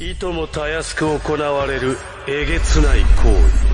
いともたやすく行われるえげつない行為。